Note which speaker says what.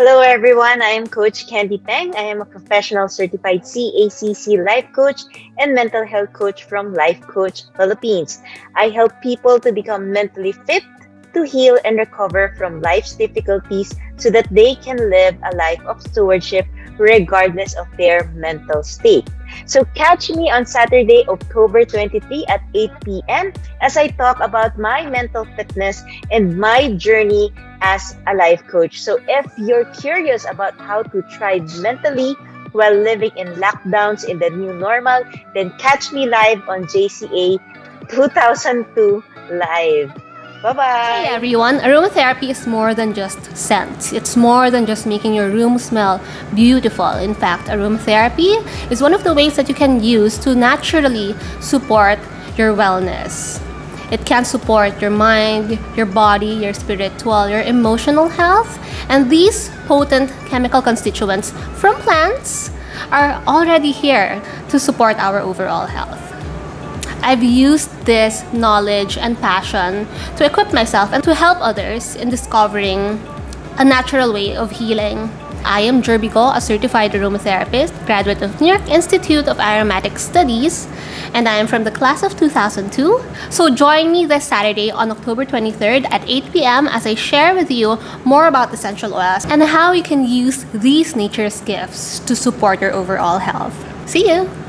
Speaker 1: Hello, everyone. I am Coach Candy Peng. I am a professional certified CACC life coach and mental health coach from Life Coach Philippines. I help people to become mentally fit, to heal and recover from life's difficulties so that they can live a life of stewardship regardless of their mental state. So catch me on Saturday, October 23 at 8 p.m. as I talk about my mental fitness and my journey as a life coach. So if you're curious about how to thrive mentally while living in lockdowns in the new normal, then catch me live on JCA 2002 Live. Bye-bye.
Speaker 2: Hey everyone, aromatherapy is more than just scents. It's more than just making your room smell beautiful. In fact, aromatherapy is one of the ways that you can use to naturally support your wellness. It can support your mind, your body, your spiritual, your emotional health. And these potent chemical constituents from plants are already here to support our overall health. I've used this knowledge and passion to equip myself and to help others in discovering a natural way of healing. I am Jerbigo, a certified aromatherapist, graduate of New York Institute of Aromatic Studies, and I am from the class of 2002. So join me this Saturday on October 23rd at 8 p.m. as I share with you more about essential oils and how you can use these nature's gifts to support your overall health. See you!